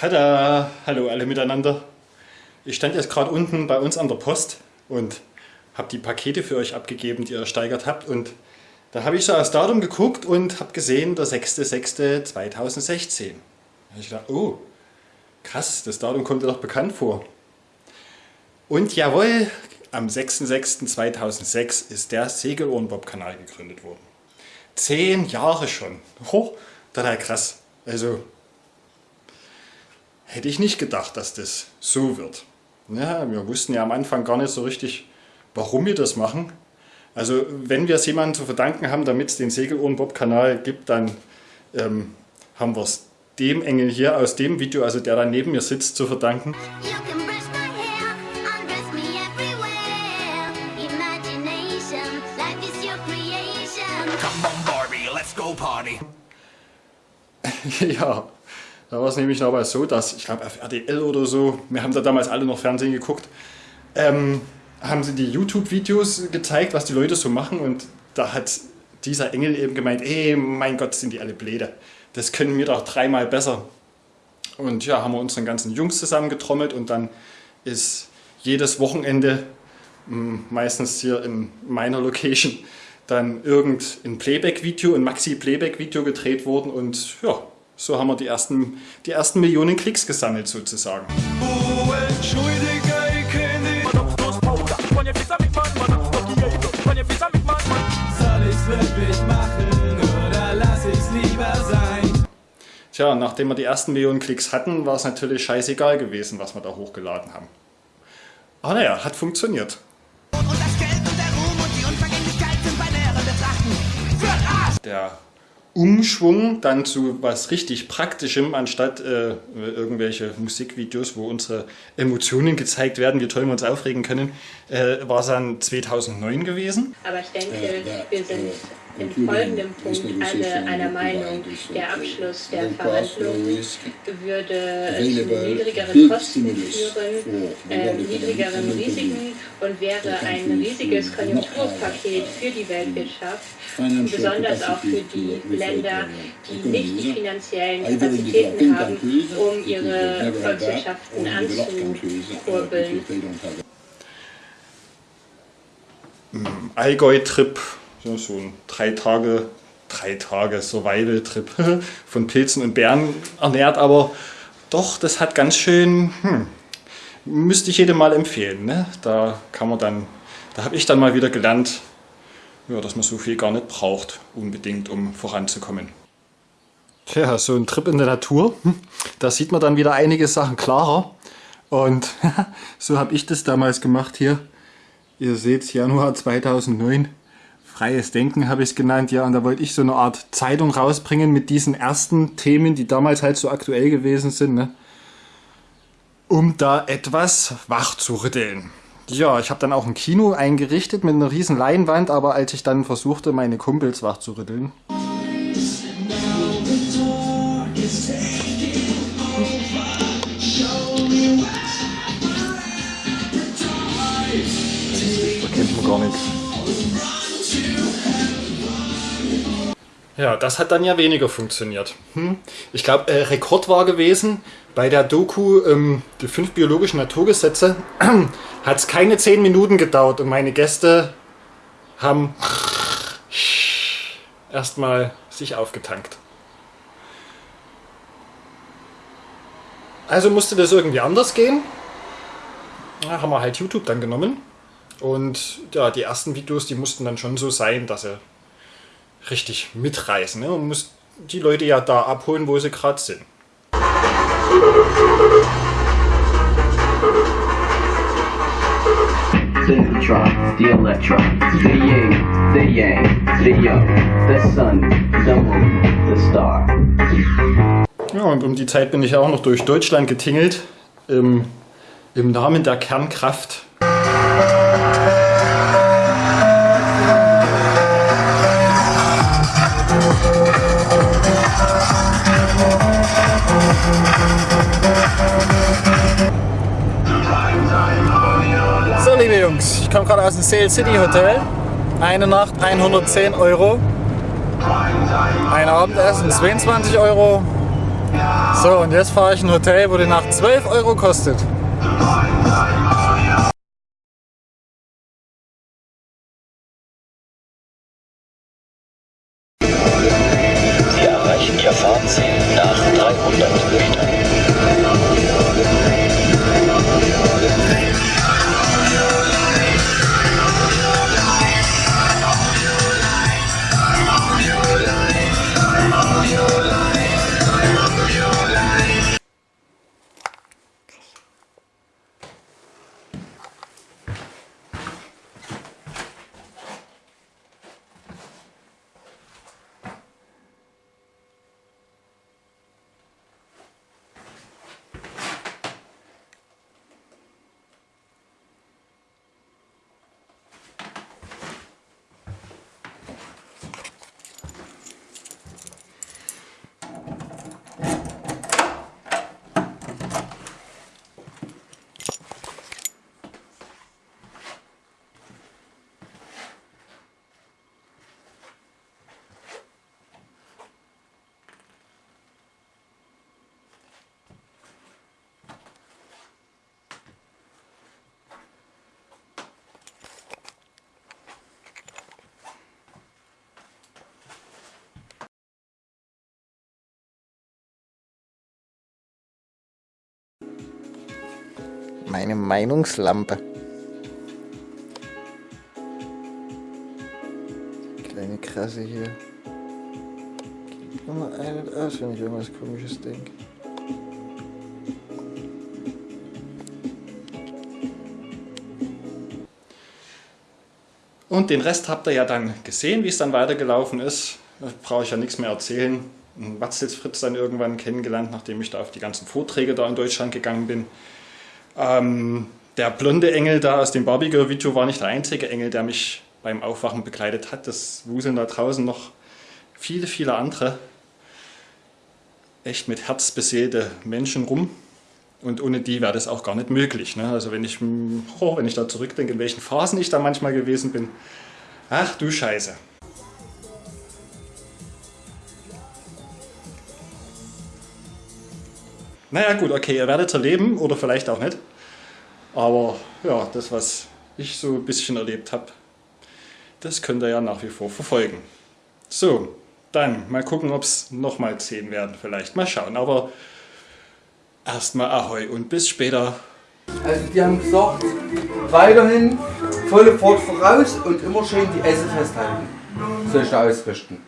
Tada! Hallo alle miteinander. Ich stand jetzt gerade unten bei uns an der Post und habe die Pakete für euch abgegeben, die ihr ersteigert habt. Und da habe ich so aufs Datum geguckt und habe gesehen, der 6.6.2016. Da habe ich gedacht, oh, krass, das Datum kommt dir doch bekannt vor. Und jawohl, am 6.6.2006 ist der Segelohrenbob-Kanal gegründet worden. Zehn Jahre schon. Hoch, total krass. Also hätte ich nicht gedacht, dass das so wird. Ja, wir wussten ja am Anfang gar nicht so richtig, warum wir das machen. Also wenn wir es jemandem zu verdanken haben, damit es den Segelohrenbob-Kanal gibt, dann ähm, haben wir es dem Engel hier aus dem Video, also der da neben mir sitzt, zu verdanken. ja, da war es nämlich dabei so, dass, ich glaube auf RDL oder so, wir haben da damals alle noch Fernsehen geguckt, ähm, haben sie die YouTube-Videos gezeigt, was die Leute so machen und da hat dieser Engel eben gemeint, ey, mein Gott, sind die alle Bläde. Das können wir doch dreimal besser. Und ja, haben wir unseren ganzen Jungs zusammengetrommelt und dann ist jedes Wochenende, meistens hier in meiner Location, dann irgendein Playback-Video, ein Maxi-Playback-Video gedreht worden und ja, so haben wir die ersten, die ersten Millionen Klicks gesammelt sozusagen. Oh? Tja, nachdem wir die ersten Millionen Klicks hatten, war es natürlich scheißegal gewesen, was wir da hochgeladen haben. Aber naja, hat funktioniert. Der Umschwung dann zu was richtig Praktischem, anstatt äh, irgendwelche Musikvideos, wo unsere Emotionen gezeigt werden, wie toll wir uns aufregen können, äh, war es dann 2009 gewesen. Aber ich denke, wir sind in folgendem Punkt alle einer Meinung. Der Abschluss der Verhandlungen würde zu niedrigeren Kosten führen, äh, niedrigeren Risiken und wäre ein riesiges Konjunkturpaket für die Weltwirtschaft, besonders auch für die Länder, die nicht die finanziellen Kapazitäten haben, um ihre Volkswirtschaften anzukurbeln. Allgäu-Trip so, so ein drei Tage, drei Tage Survival-Trip von Pilzen und Bären ernährt, aber doch, das hat ganz schön, hm, müsste ich jedem mal empfehlen. Ne? Da kann man dann, da habe ich dann mal wieder gelernt, ja, dass man so viel gar nicht braucht, unbedingt, um voranzukommen. Tja, so ein Trip in der Natur, hm, da sieht man dann wieder einige Sachen klarer. Und so habe ich das damals gemacht hier. Ihr seht Januar 2009. Freies Denken habe ich es genannt, ja, und da wollte ich so eine Art Zeitung rausbringen mit diesen ersten Themen, die damals halt so aktuell gewesen sind, ne? um da etwas wach zu rütteln. Ja, ich habe dann auch ein Kino eingerichtet mit einer riesen Leinwand, aber als ich dann versuchte, meine Kumpels wach zu rütteln, Ja, das hat dann ja weniger funktioniert. Hm? Ich glaube, äh, Rekord war gewesen, bei der Doku ähm, die fünf biologischen Naturgesetze hat es keine zehn Minuten gedauert und meine Gäste haben erstmal sich aufgetankt. Also musste das irgendwie anders gehen. Da haben wir halt YouTube dann genommen. Und ja, die ersten Videos, die mussten dann schon so sein, dass sie richtig mitreißen. Ne? Man muss die Leute ja da abholen, wo sie gerade sind. The electron, the yin, the yang, the young, the sun, the moon, the star. Ja, und um die Zeit bin ich auch noch durch Deutschland getingelt, im, im Namen der Kernkraft ich komme gerade aus dem Sail City Hotel. Eine Nacht 110 Euro. Ein Abendessen 22 Euro. So, und jetzt fahre ich in ein Hotel, wo die Nacht 12 Euro kostet. Sie erreichen Ihr Fahrziel nach 300 Metern. Meine Meinungslampe. Kleine Krasse hier. Immer ein und aus, wenn ich irgendwas komisches denke. Und den Rest habt ihr ja dann gesehen, wie es dann weitergelaufen ist. Brauche ich ja nichts mehr erzählen. Watzels Fritz dann irgendwann kennengelernt, nachdem ich da auf die ganzen Vorträge da in Deutschland gegangen bin. Ähm, der blonde Engel da aus dem Barbie Girl Video war nicht der einzige Engel, der mich beim Aufwachen begleitet hat. Das wuseln da draußen noch viele, viele andere echt mit Herz beseelte Menschen rum. Und ohne die wäre das auch gar nicht möglich. Ne? Also wenn ich, oh, wenn ich da zurückdenke, in welchen Phasen ich da manchmal gewesen bin. Ach du Scheiße. Naja gut, okay, ihr werdet erleben oder vielleicht auch nicht. Aber ja, das, was ich so ein bisschen erlebt habe, das könnt ihr ja nach wie vor verfolgen. So, dann mal gucken, ob es nochmal 10 werden vielleicht. Mal schauen, aber erstmal Ahoi und bis später. Also die haben gesagt, weiterhin volle Fahrt voraus und immer schön die Esse festhalten. Da ausrichten.